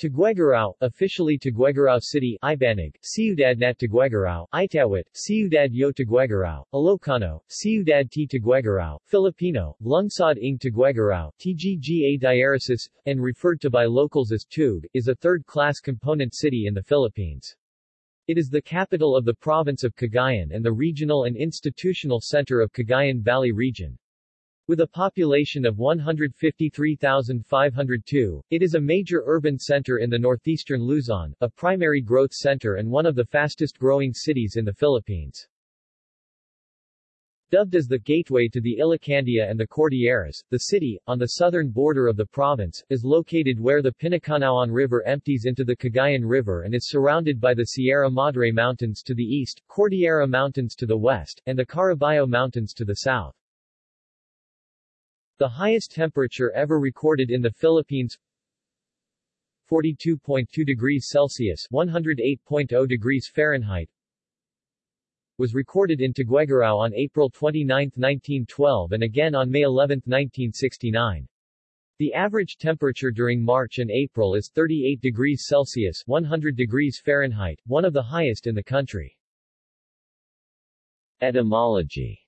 Tuguegarao, officially Tuguegarao City Ibanag, Ciudad Nat Tuguegarao, Itawit, Ciudad Yo Tuguegarao, Ilocano, Ciudad T Tuguegarao, Filipino, Lungsod ng Tuguegarao, TGGA Diaresis, and referred to by locals as Tug, is a third-class component city in the Philippines. It is the capital of the province of Cagayan and the regional and institutional center of Cagayan Valley Region. With a population of 153,502, it is a major urban center in the northeastern Luzon, a primary growth center and one of the fastest-growing cities in the Philippines. Dubbed as the gateway to the Ilocandia and the Cordilleras, the city, on the southern border of the province, is located where the Pinacanauan River empties into the Cagayan River and is surrounded by the Sierra Madre Mountains to the east, Cordillera Mountains to the west, and the Caraballo Mountains to the south. The highest temperature ever recorded in the Philippines 42.2 degrees Celsius 108.0 degrees Fahrenheit was recorded in Tuguegarao on April 29, 1912 and again on May 11, 1969. The average temperature during March and April is 38 degrees Celsius 100 degrees Fahrenheit, one of the highest in the country. Etymology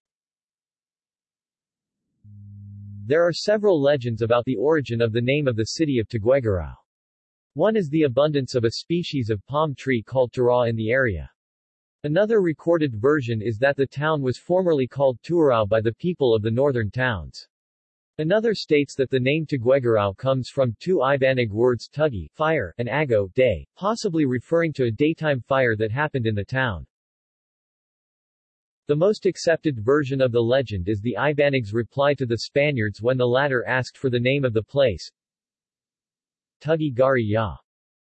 There are several legends about the origin of the name of the city of Tuguegarao. One is the abundance of a species of palm tree called tara in the area. Another recorded version is that the town was formerly called Tuarao by the people of the northern towns. Another states that the name Tuguegarao comes from two Ibanag words tugi, fire, and ago, day, possibly referring to a daytime fire that happened in the town. The most accepted version of the legend is the Ibanag's reply to the Spaniards when the latter asked for the name of the place. Tugi Gari Ya.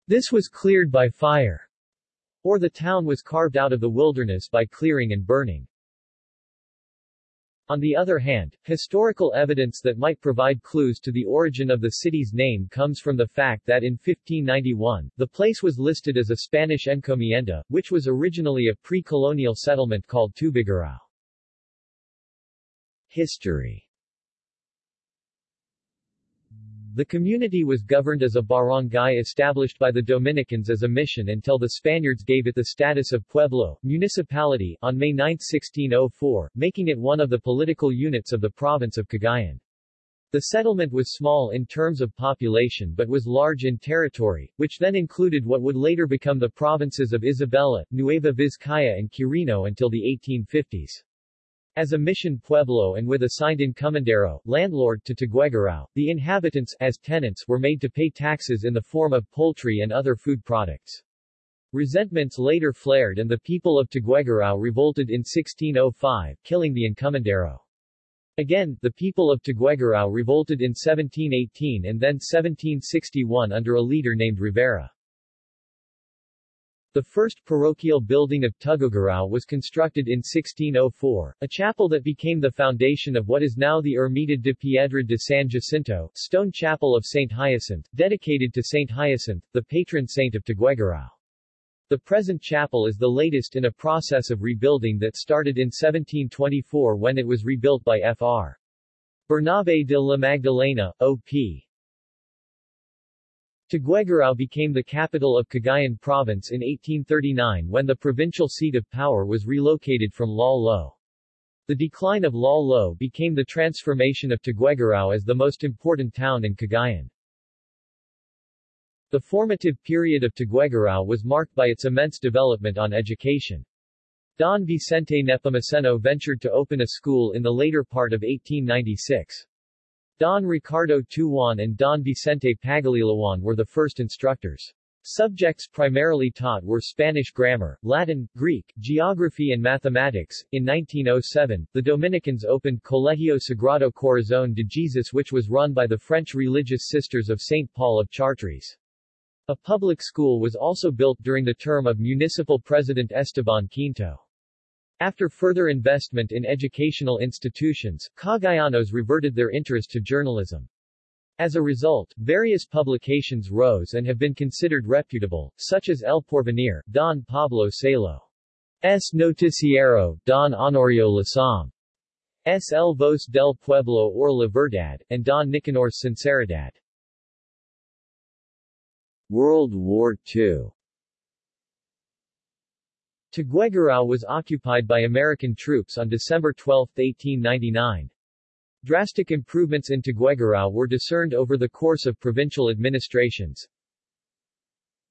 This was cleared by fire. Or the town was carved out of the wilderness by clearing and burning. On the other hand, historical evidence that might provide clues to the origin of the city's name comes from the fact that in 1591, the place was listed as a Spanish encomienda, which was originally a pre-colonial settlement called Tubigarao. History the community was governed as a barangay established by the Dominicans as a mission until the Spaniards gave it the status of pueblo, municipality, on May 9, 1604, making it one of the political units of the province of Cagayan. The settlement was small in terms of population but was large in territory, which then included what would later become the provinces of Isabela, Nueva Vizcaya and Quirino until the 1850s. As a mission pueblo and with a assigned encomendero, landlord to Tuguegarao, the inhabitants, as tenants, were made to pay taxes in the form of poultry and other food products. Resentments later flared and the people of Tuguegarao revolted in 1605, killing the encomendero. Again, the people of Tuguegarao revolted in 1718 and then 1761 under a leader named Rivera. The first parochial building of Tuguegarao was constructed in 1604, a chapel that became the foundation of what is now the Ermita de Piedra de San Jacinto, stone chapel of St. Hyacinth, dedicated to St. Hyacinth, the patron saint of Tuguegarao. The present chapel is the latest in a process of rebuilding that started in 1724 when it was rebuilt by Fr. Bernabe de la Magdalena, O.P. Tuguegarao became the capital of Cagayan Province in 1839 when the provincial seat of power was relocated from Lal Lo. The decline of Lal Lo became the transformation of Tuguegarao as the most important town in Cagayan. The formative period of Tuguegarao was marked by its immense development on education. Don Vicente Nepomuceno ventured to open a school in the later part of 1896. Don Ricardo Tuwan and Don Vicente Pagalilawan were the first instructors. Subjects primarily taught were Spanish grammar, Latin, Greek, geography and mathematics. In 1907, the Dominicans opened Colegio Sagrado Corazón de Jesus which was run by the French religious sisters of St. Paul of Chartres. A public school was also built during the term of municipal president Esteban Quinto. After further investment in educational institutions, Cagayanos reverted their interest to journalism. As a result, various publications rose and have been considered reputable, such as El Porvenir, Don Pablo Salo. S. Noticiero, Don Honorio Lasam. S. El Voz del Pueblo or La Verdad, and Don Nicanor's Sinceridad. World War II Tuguegarao was occupied by American troops on December 12, 1899. Drastic improvements in Tuguegarao were discerned over the course of provincial administrations.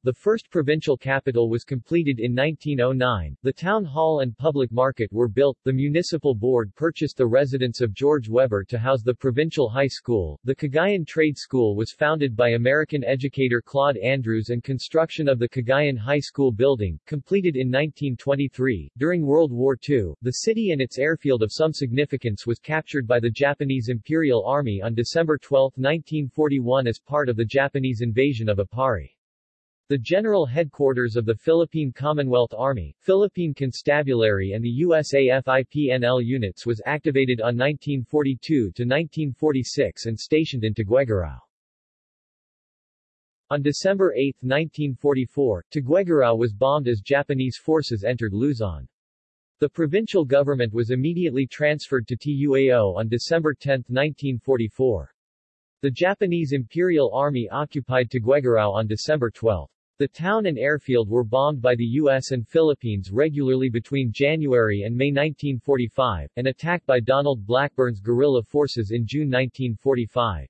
The first provincial capital was completed in 1909, the town hall and public market were built, the municipal board purchased the residence of George Weber to house the provincial high school, the Cagayan Trade School was founded by American educator Claude Andrews and construction of the Cagayan High School building, completed in 1923. During World War II, the city and its airfield of some significance was captured by the Japanese Imperial Army on December 12, 1941 as part of the Japanese invasion of Aparri. The general headquarters of the Philippine Commonwealth Army, Philippine Constabulary and the USAFIP-NL units was activated on 1942 to 1946 and stationed in Tuguegarao. On December 8, 1944, Tuguegarao was bombed as Japanese forces entered Luzon. The provincial government was immediately transferred to TUAO on December 10, 1944. The Japanese Imperial Army occupied Tuguegarao on December 12. The town and airfield were bombed by the U.S. and Philippines regularly between January and May 1945, and attacked by Donald Blackburn's guerrilla forces in June 1945.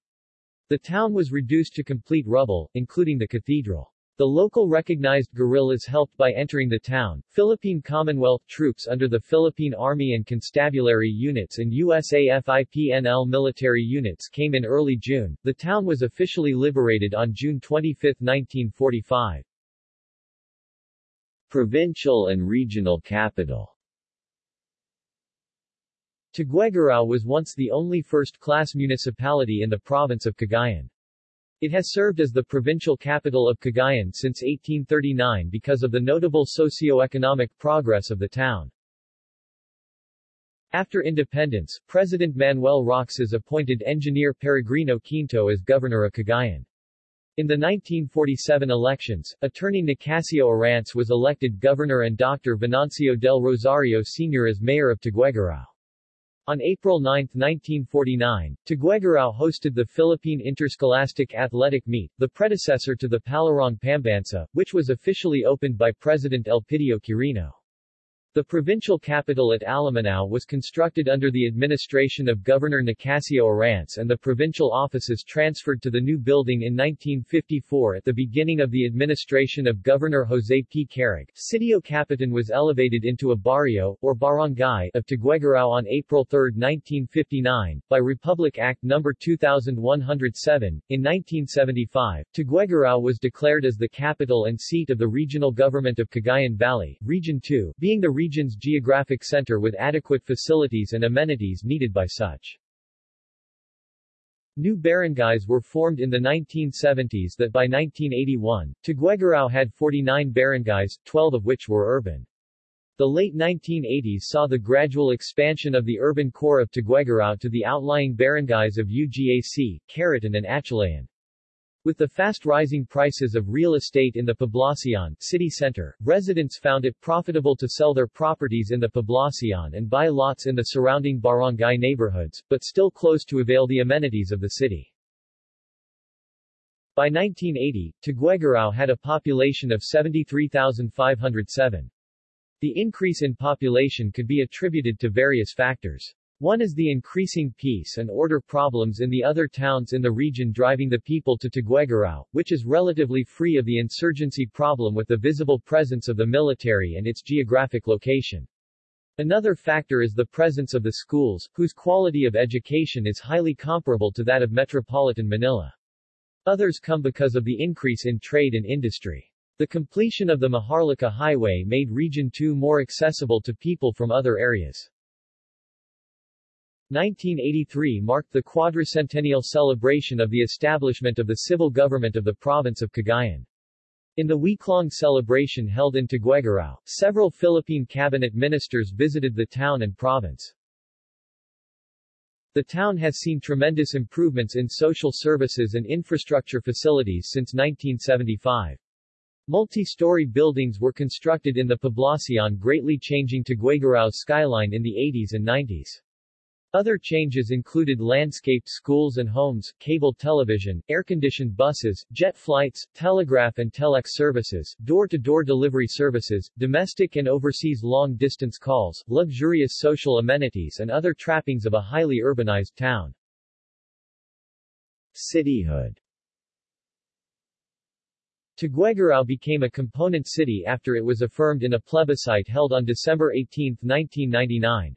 The town was reduced to complete rubble, including the cathedral. The local recognized guerrillas helped by entering the town. Philippine Commonwealth troops under the Philippine Army and Constabulary units and USAFIP-NL military units came in early June. The town was officially liberated on June 25, 1945. Provincial and regional capital Tuguegarao was once the only first-class municipality in the province of Cagayan. It has served as the provincial capital of Cagayan since 1839 because of the notable socio-economic progress of the town. After independence, President Manuel Roxas appointed engineer Peregrino Quinto as governor of Cagayan. In the 1947 elections, attorney Nicasio Arantz was elected governor and Dr. Venancio del Rosario Sr. as mayor of Tuguegarao. On April 9, 1949, Tuguegarao hosted the Philippine Interscholastic Athletic Meet, the predecessor to the Palarong Pambansa, which was officially opened by President Elpidio Quirino. The provincial capital at Alamanao was constructed under the administration of Governor Nicasio Arantz and the provincial offices transferred to the new building in 1954 at the beginning of the administration of Governor Jose P. Carig. Sitio Capitan was elevated into a barrio, or barangay, of Tuguegarao on April 3, 1959, by Republic Act No. 2107. In 1975, Tuguegarao was declared as the capital and seat of the regional government of Cagayan Valley, Region 2, being the region's geographic center with adequate facilities and amenities needed by such. New barangays were formed in the 1970s that by 1981, Tuguegarao had 49 barangays, 12 of which were urban. The late 1980s saw the gradual expansion of the urban core of Tuguegarao to the outlying barangays of UGAC, Caritan and Atulayan. With the fast-rising prices of real estate in the Poblacion city center, residents found it profitable to sell their properties in the Poblacion and buy lots in the surrounding barangay neighborhoods, but still close to avail the amenities of the city. By 1980, Tuguegarao had a population of 73,507. The increase in population could be attributed to various factors. One is the increasing peace and order problems in the other towns in the region driving the people to Tuguegarao, which is relatively free of the insurgency problem with the visible presence of the military and its geographic location. Another factor is the presence of the schools, whose quality of education is highly comparable to that of metropolitan Manila. Others come because of the increase in trade and industry. The completion of the Maharlika Highway made Region 2 more accessible to people from other areas. 1983 marked the quadricentennial celebration of the establishment of the civil government of the province of Cagayan. In the week-long celebration held in Tuguegarao, several Philippine cabinet ministers visited the town and province. The town has seen tremendous improvements in social services and infrastructure facilities since 1975. Multi-story buildings were constructed in the Poblacion greatly changing Tuguegarao's skyline in the 80s and 90s. Other changes included landscaped schools and homes, cable television, air-conditioned buses, jet flights, telegraph and telex services, door-to-door delivery services, domestic and overseas long-distance calls, luxurious social amenities and other trappings of a highly urbanized town. Cityhood Tuguegarao became a component city after it was affirmed in a plebiscite held on December 18, 1999.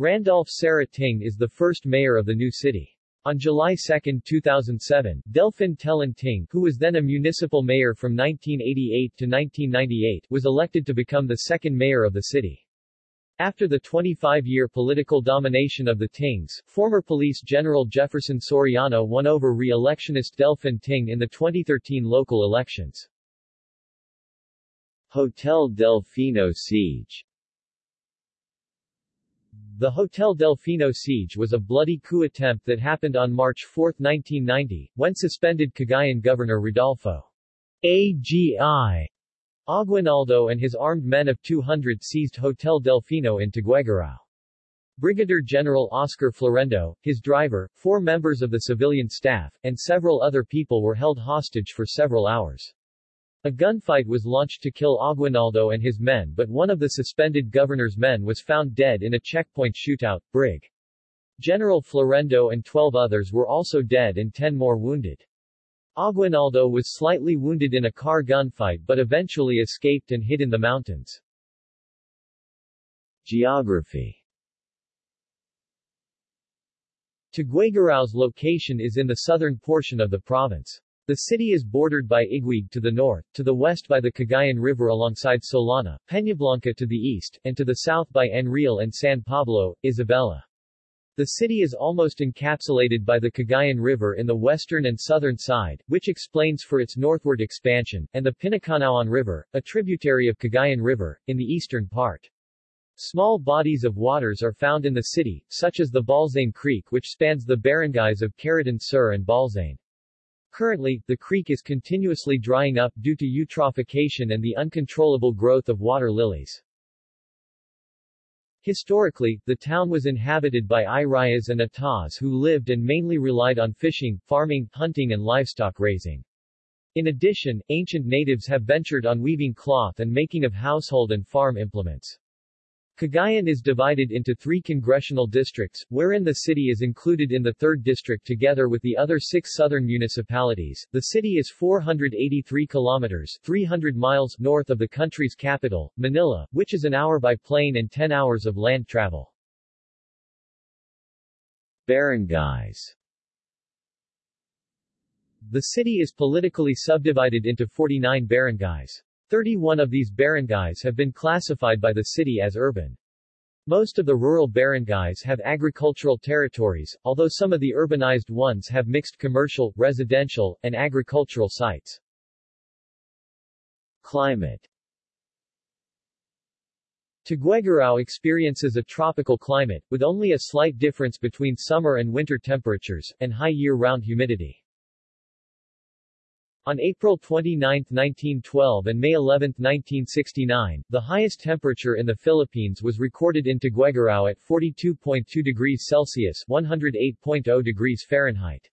Randolph Sarah Ting is the first mayor of the new city. On July 2, 2007, Delfin Tellen Ting, who was then a municipal mayor from 1988 to 1998, was elected to become the second mayor of the city. After the 25-year political domination of the Tings, former Police General Jefferson Soriano won over re-electionist Delfin Ting in the 2013 local elections. Hotel Delfino siege the Hotel Delfino siege was a bloody coup attempt that happened on March 4, 1990, when suspended Cagayan Governor Rodolfo AGI Aguinaldo and his armed men of 200 seized Hotel Delfino in Tuguegarao. Brigadier General Oscar Florendo, his driver, four members of the civilian staff, and several other people were held hostage for several hours. A gunfight was launched to kill Aguinaldo and his men but one of the suspended governor's men was found dead in a checkpoint shootout. Brig. General Florendo and 12 others were also dead and 10 more wounded. Aguinaldo was slightly wounded in a car gunfight but eventually escaped and hid in the mountains. Geography Tuguegarao's location is in the southern portion of the province. The city is bordered by Iguig to the north, to the west by the Cagayan River alongside Solana, Peñablanca to the east, and to the south by Enrile and San Pablo, Isabela. The city is almost encapsulated by the Cagayan River in the western and southern side, which explains for its northward expansion, and the Pinacanauan River, a tributary of Cagayan River, in the eastern part. Small bodies of waters are found in the city, such as the Balzain Creek which spans the barangays of Caritan Sur and Balzain. Currently, the creek is continuously drying up due to eutrophication and the uncontrollable growth of water lilies. Historically, the town was inhabited by Irayas and Atas who lived and mainly relied on fishing, farming, hunting and livestock raising. In addition, ancient natives have ventured on weaving cloth and making of household and farm implements. Cagayan is divided into three congressional districts, wherein the city is included in the 3rd district together with the other six southern municipalities. The city is 483 kilometers 300 miles north of the country's capital, Manila, which is an hour by plane and 10 hours of land travel. Barangays The city is politically subdivided into 49 barangays. 31 of these barangays have been classified by the city as urban. Most of the rural barangays have agricultural territories, although some of the urbanized ones have mixed commercial, residential, and agricultural sites. Climate Tuguegarao experiences a tropical climate, with only a slight difference between summer and winter temperatures, and high year-round humidity. On April 29, 1912 and May 11, 1969, the highest temperature in the Philippines was recorded in Tuguegarao at 42.2 degrees Celsius 108.0 degrees Fahrenheit.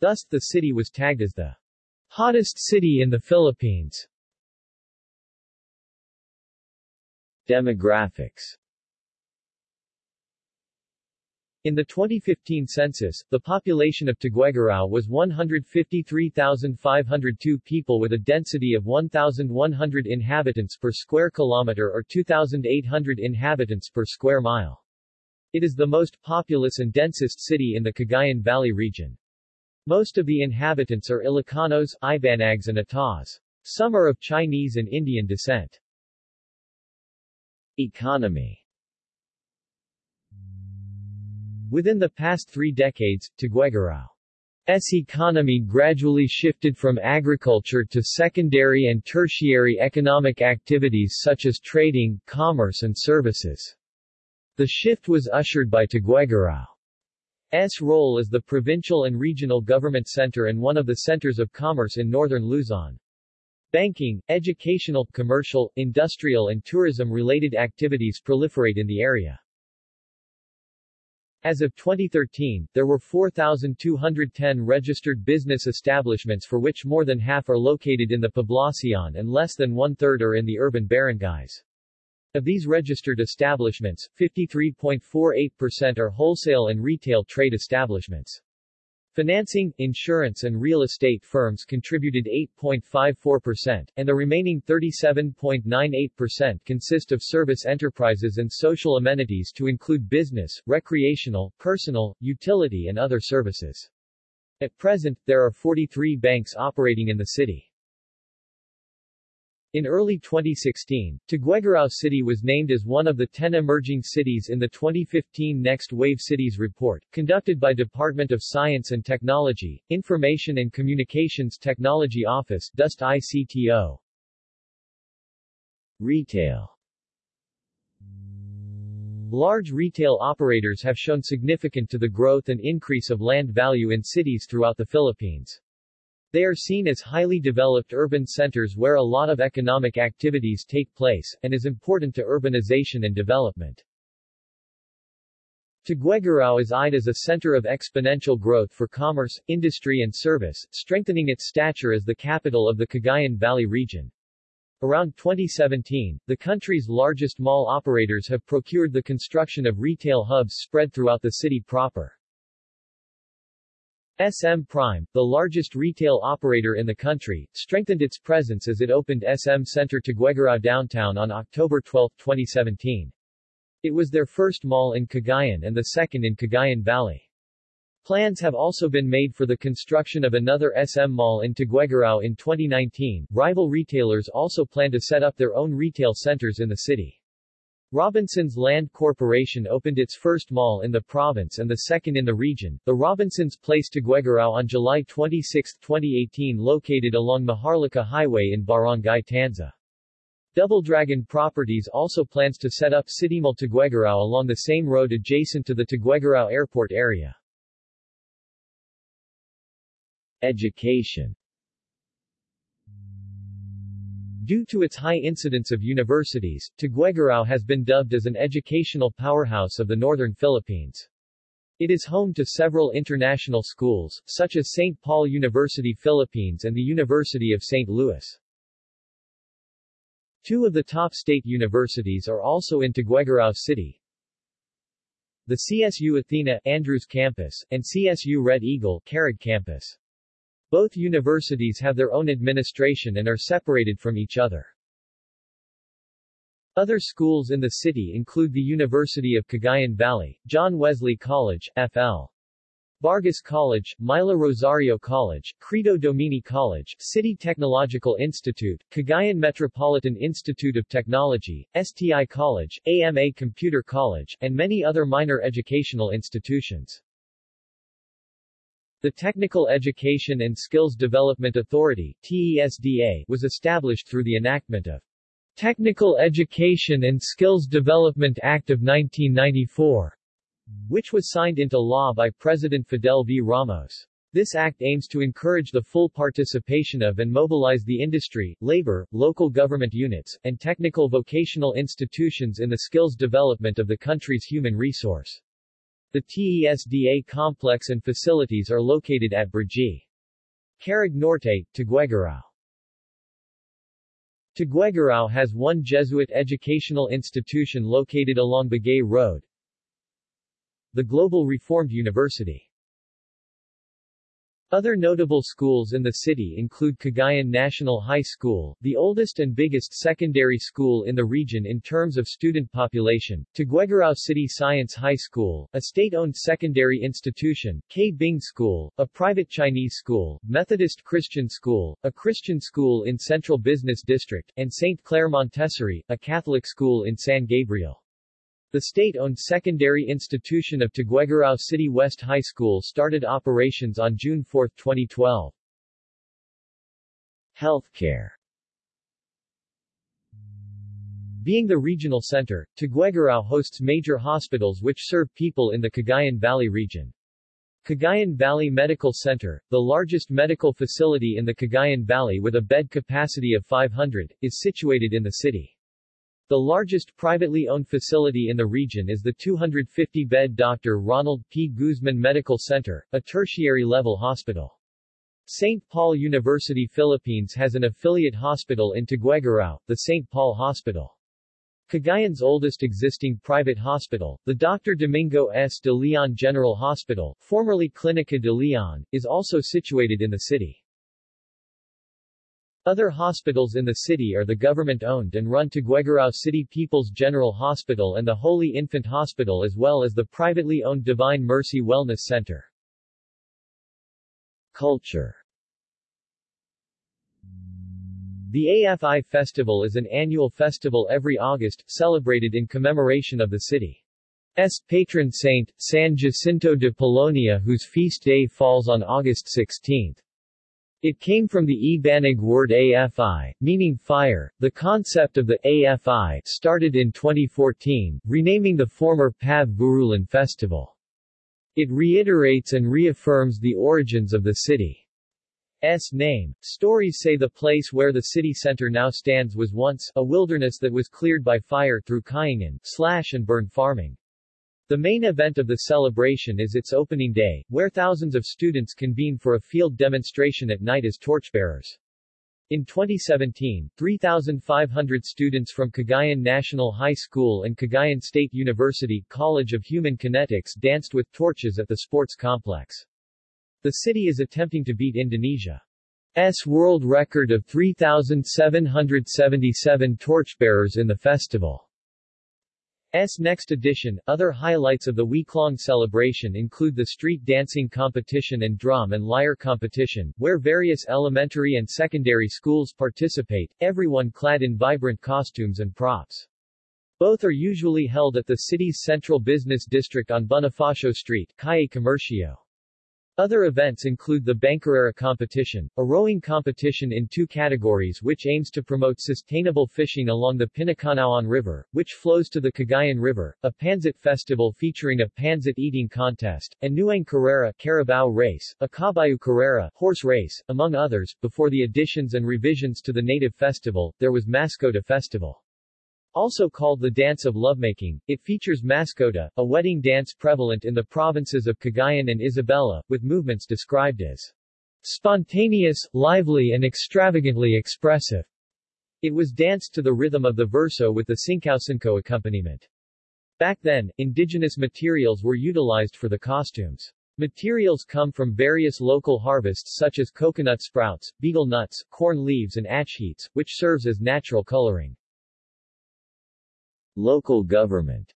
Thus, the city was tagged as the hottest city in the Philippines. Demographics in the 2015 census, the population of Tuguegarao was 153,502 people with a density of 1,100 inhabitants per square kilometer or 2,800 inhabitants per square mile. It is the most populous and densest city in the Cagayan Valley region. Most of the inhabitants are Ilocanos, Ibanags and Atas. Some are of Chinese and Indian descent. Economy Within the past three decades, Tuguegarao's economy gradually shifted from agriculture to secondary and tertiary economic activities such as trading, commerce and services. The shift was ushered by Tuguegarao's role as the provincial and regional government center and one of the centers of commerce in northern Luzon. Banking, educational, commercial, industrial and tourism-related activities proliferate in the area. As of 2013, there were 4,210 registered business establishments for which more than half are located in the Poblacion and less than one-third are in the urban barangays. Of these registered establishments, 53.48% are wholesale and retail trade establishments. Financing, insurance and real estate firms contributed 8.54%, and the remaining 37.98% consist of service enterprises and social amenities to include business, recreational, personal, utility and other services. At present, there are 43 banks operating in the city. In early 2016, Tuguegarao City was named as one of the 10 emerging cities in the 2015 Next Wave Cities report, conducted by Department of Science and Technology, Information and Communications Technology Office DOST ICTO. Retail Large retail operators have shown significant to the growth and increase of land value in cities throughout the Philippines. They are seen as highly developed urban centers where a lot of economic activities take place, and is important to urbanization and development. Tuguegarao is eyed as a center of exponential growth for commerce, industry and service, strengthening its stature as the capital of the Cagayan Valley region. Around 2017, the country's largest mall operators have procured the construction of retail hubs spread throughout the city proper. SM Prime, the largest retail operator in the country, strengthened its presence as it opened SM Center Tuguegarao downtown on October 12, 2017. It was their first mall in Cagayan and the second in Cagayan Valley. Plans have also been made for the construction of another SM mall in Tuguegarao in 2019. Rival retailers also plan to set up their own retail centers in the city. Robinsons Land Corporation opened its first mall in the province and the second in the region, the Robinsons Place Tuguegarao on July 26, 2018 located along Maharlika Highway in Barangay Tanza. Double Dragon Properties also plans to set up City Mall Tuguegarao along the same road adjacent to the Tuguegarao Airport area. Education Due to its high incidence of universities, Tuguegarao has been dubbed as an educational powerhouse of the northern Philippines. It is home to several international schools, such as St. Paul University Philippines and the University of St. Louis. Two of the top state universities are also in Tuguegarao City. The CSU Athena Andrews Campus, and CSU Red Eagle Carig Campus. Both universities have their own administration and are separated from each other. Other schools in the city include the University of Cagayan Valley, John Wesley College, FL. Vargas College, Mila Rosario College, Credo Domini College, City Technological Institute, Cagayan Metropolitan Institute of Technology, STI College, AMA Computer College, and many other minor educational institutions. The Technical Education and Skills Development Authority TESDA, was established through the enactment of Technical Education and Skills Development Act of 1994, which was signed into law by President Fidel V. Ramos. This act aims to encourage the full participation of and mobilize the industry, labor, local government units, and technical vocational institutions in the skills development of the country's human resource. The TESDA complex and facilities are located at Brgy. Carig Norte, Tuguegarao. Tuguegarao has one Jesuit educational institution located along Bagay Road, the Global Reformed University. Other notable schools in the city include Cagayan National High School, the oldest and biggest secondary school in the region in terms of student population, Tuguegarao City Science High School, a state-owned secondary institution, K. Bing School, a private Chinese school, Methodist Christian School, a Christian school in Central Business District, and St. Clair Montessori, a Catholic school in San Gabriel. The state-owned secondary institution of Tuguegarao City West High School started operations on June 4, 2012. Healthcare Being the regional center, Tuguegarao hosts major hospitals which serve people in the Cagayan Valley region. Cagayan Valley Medical Center, the largest medical facility in the Cagayan Valley with a bed capacity of 500, is situated in the city. The largest privately owned facility in the region is the 250-bed Dr. Ronald P. Guzman Medical Center, a tertiary-level hospital. St. Paul University Philippines has an affiliate hospital in Tuguegarao, the St. Paul Hospital. Cagayan's oldest existing private hospital, the Dr. Domingo S. de Leon General Hospital, formerly Clinica de Leon, is also situated in the city. Other hospitals in the city are the government-owned and run Tuguegarao City People's General Hospital and the Holy Infant Hospital as well as the privately owned Divine Mercy Wellness Center. Culture The AFI Festival is an annual festival every August, celebrated in commemoration of the city's patron saint, San Jacinto de Polonia whose feast day falls on August 16. It came from the Ibanag word AFI, meaning fire. The concept of the AFI started in 2014, renaming the former Pavvurulun Festival. It reiterates and reaffirms the origins of the city's name. Stories say the place where the city center now stands was once a wilderness that was cleared by fire through kaingan, slash and burn farming. The main event of the celebration is its opening day, where thousands of students convene for a field demonstration at night as torchbearers. In 2017, 3,500 students from Cagayan National High School and Cagayan State University College of Human Kinetics danced with torches at the sports complex. The city is attempting to beat Indonesia's world record of 3,777 torchbearers in the festival. S next edition. Other highlights of the week-long celebration include the street dancing competition and drum and lyre competition, where various elementary and secondary schools participate, everyone clad in vibrant costumes and props. Both are usually held at the city's central business district on Bonifacio Street, Calle Comercio. Other events include the Bancarrera competition, a rowing competition in two categories which aims to promote sustainable fishing along the Pinacanauan River, which flows to the Cagayan River, a Pansit festival featuring a Pansit eating contest, and Nuang Carrera Carabao race, a Caballo Carrera horse race, among others. Before the additions and revisions to the native festival, there was Mascota Festival. Also called the Dance of Lovemaking, it features Mascota, a wedding dance prevalent in the provinces of Cagayan and Isabela, with movements described as spontaneous, lively and extravagantly expressive. It was danced to the rhythm of the verso with the sinkao accompaniment. Back then, indigenous materials were utilized for the costumes. Materials come from various local harvests such as coconut sprouts, betel nuts, corn leaves and achheats, which serves as natural coloring. Local government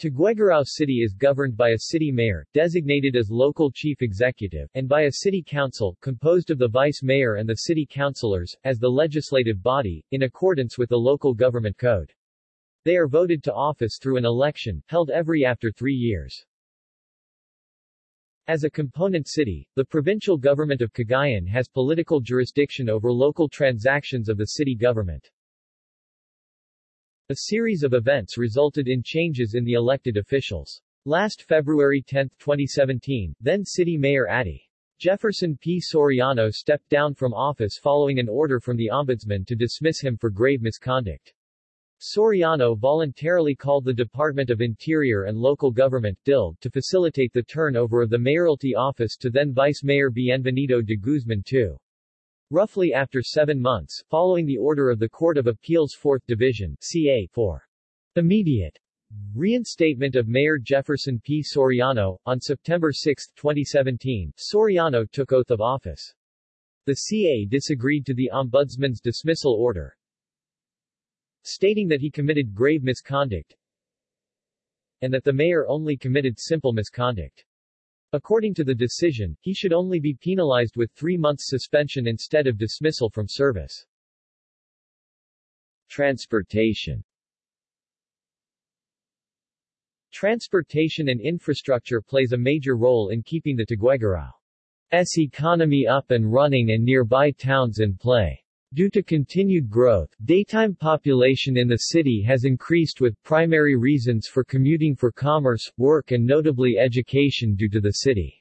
Tuguegarao City is governed by a city mayor, designated as local chief executive, and by a city council, composed of the vice mayor and the city councilors, as the legislative body, in accordance with the local government code. They are voted to office through an election, held every after three years. As a component city, the provincial government of Cagayan has political jurisdiction over local transactions of the city government. A series of events resulted in changes in the elected officials. Last February 10, 2017, then City Mayor Adi. Jefferson P. Soriano stepped down from office following an order from the Ombudsman to dismiss him for grave misconduct. Soriano voluntarily called the Department of Interior and Local Government DILG, to facilitate the turnover of the mayoralty office to then Vice Mayor Bienvenido de Guzman II. Roughly after seven months, following the order of the Court of Appeals 4th Division CA for immediate reinstatement of Mayor Jefferson P. Soriano, on September 6, 2017, Soriano took oath of office. The CA disagreed to the Ombudsman's dismissal order, stating that he committed grave misconduct and that the mayor only committed simple misconduct. According to the decision, he should only be penalized with three months suspension instead of dismissal from service. Transportation Transportation and infrastructure plays a major role in keeping the Tuguegarao's economy up and running and nearby towns in play. Due to continued growth, daytime population in the city has increased with primary reasons for commuting for commerce, work and notably education due to the city's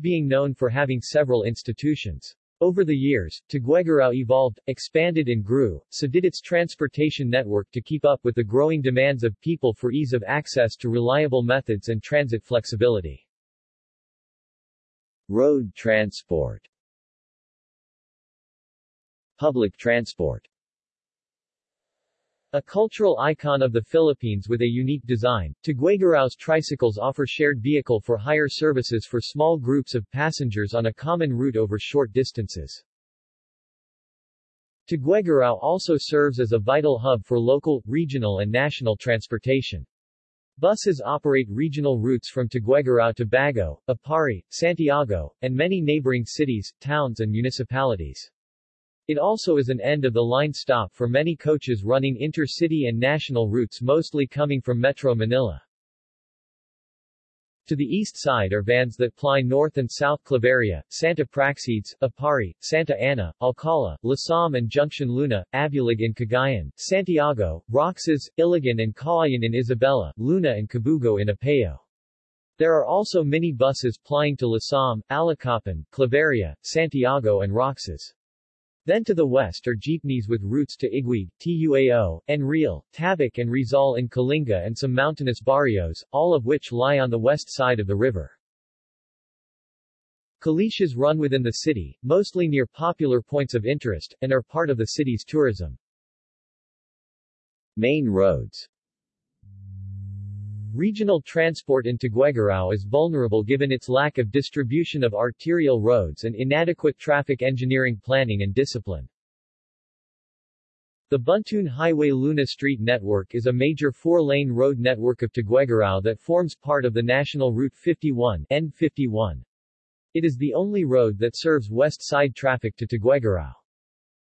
being known for having several institutions. Over the years, Tuguegarao evolved, expanded and grew, so did its transportation network to keep up with the growing demands of people for ease of access to reliable methods and transit flexibility. Road transport Public transport a cultural icon of the Philippines with a unique design, Tuguegarao's tricycles offer shared vehicle for hire services for small groups of passengers on a common route over short distances. Tuguegarao also serves as a vital hub for local, regional and national transportation. Buses operate regional routes from Tuguegarao to Baggao, Aparri, Santiago, and many neighboring cities, towns and municipalities. It also is an end-of-the-line stop for many coaches running intercity and national routes mostly coming from Metro Manila. To the east side are vans that ply north and south Claveria, Santa Praxedes, Aparri, Santa Ana, Alcala, Lasam and Junction Luna, Abulug and Cagayan, Santiago, Roxas, Ilagan and Cauayan in Isabela, Luna and Cabugao in Apayao. There are also mini buses plying to Lasam, Allacapan, Claveria, Santiago and Roxas. Then to the west are jeepneys with routes to Iguig, Tuao, Enrile, Tabuk and Rizal in Kalinga and some mountainous barrios, all of which lie on the west side of the river. Kalesas run within the city, mostly near popular points of interest, and are part of the city's tourism. Main roads Regional transport in Tuguegarao is vulnerable given its lack of distribution of arterial roads and inadequate traffic engineering planning and discipline. The Buntun Highway Luna Street Network is a major four-lane road network of Tuguegarao that forms part of the National Route 51 N51. It is the only road that serves west side traffic to Tuguegarao.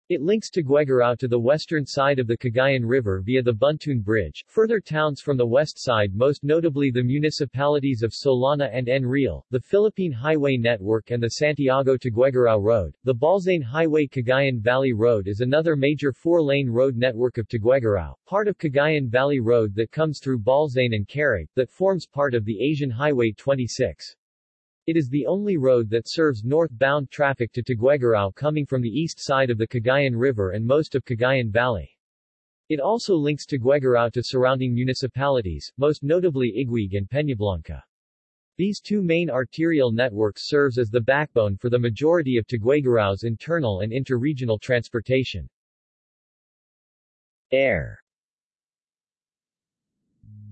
It links Tuguegarao to the western side of the Cagayan River via the Buntun Bridge, further towns from the west side most notably the municipalities of Solana and Enrile, the Philippine Highway Network and the Santiago-Tuguegarao Road. The Balzain Highway Cagayan Valley Road is another major four-lane road network of Tuguegarao, part of Cagayan Valley Road that comes through Balzain and Carig, that forms part of the Asian Highway 26. It is the only road that serves northbound traffic to Tuguegarao coming from the east side of the Cagayan River and most of Cagayan Valley. It also links Tuguegarao to surrounding municipalities, most notably Iguig and Peñablanca. These two main arterial networks serves as the backbone for the majority of Tuguegarao's internal and interregional transportation. Air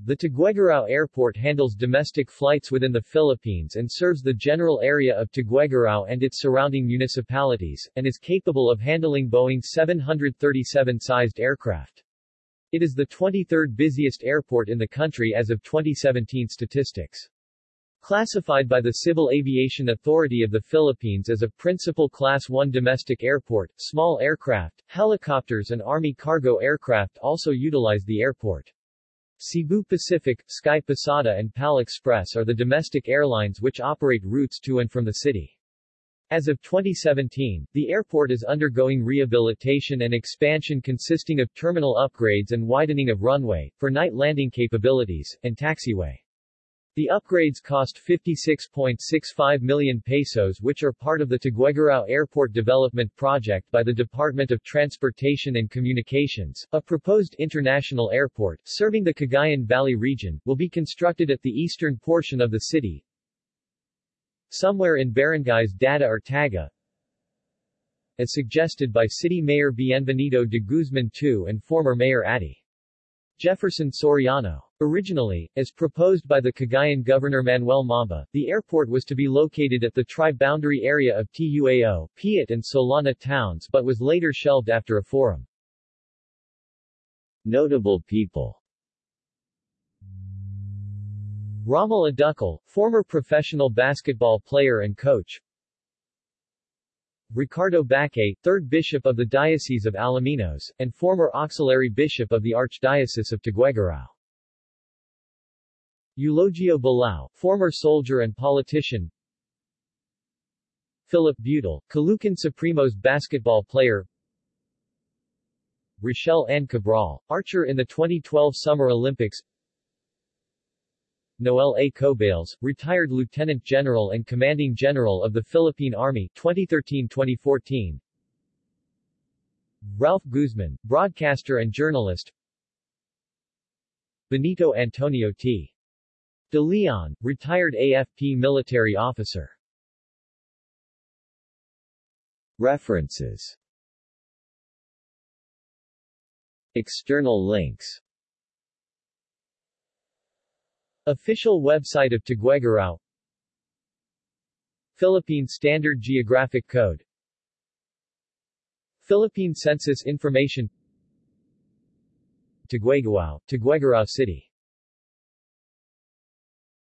the Tuguegarao Airport handles domestic flights within the Philippines and serves the general area of Tuguegarao and its surrounding municipalities, and is capable of handling Boeing 737-sized aircraft. It is the 23rd busiest airport in the country as of 2017 statistics. Classified by the Civil Aviation Authority of the Philippines as a principal Class 1 domestic airport, small aircraft, helicopters and Army cargo aircraft also utilize the airport. Cebu Pacific, Sky Pasada and PAL Express are the domestic airlines which operate routes to and from the city. As of 2017, the airport is undergoing rehabilitation and expansion consisting of terminal upgrades and widening of runway, for night landing capabilities, and taxiway. The upgrades cost 56.65 million pesos which are part of the Tuguegarao Airport Development Project by the Department of Transportation and Communications. A proposed international airport, serving the Cagayan Valley region, will be constructed at the eastern portion of the city, somewhere in barangays Dadda or Tagga, as suggested by City Mayor Bienvenido de Guzman II and former Mayor Adi. Jefferson Soriano. Originally, as proposed by the Cagayan Governor Manuel Mamba, the airport was to be located at the tri-boundary area of Tuao, Piat and Solana towns but was later shelved after a forum. Notable people Rommel Adducul, former professional basketball player and coach, Ricardo Baccay, 3rd Bishop of the Diocese of Alaminos, and former Auxiliary Bishop of the Archdiocese of Tuguegarao. Eulogio Balao, former soldier and politician. Philip Butel, Caloocan Supremos basketball player. Rochelle Ann Cabral, archer in the 2012 Summer Olympics Noel A. Coballes, retired Lieutenant General and Commanding General of the Philippine Army 2013-2014 Ralph Guzman, broadcaster and journalist. Benito Antonio T. De Leon, retired AFP military officer. References. External links Official website of Tuguegarao Philippine Standard Geographic Code. Philippine Census Information. Tuguegarao, Tuguegarao City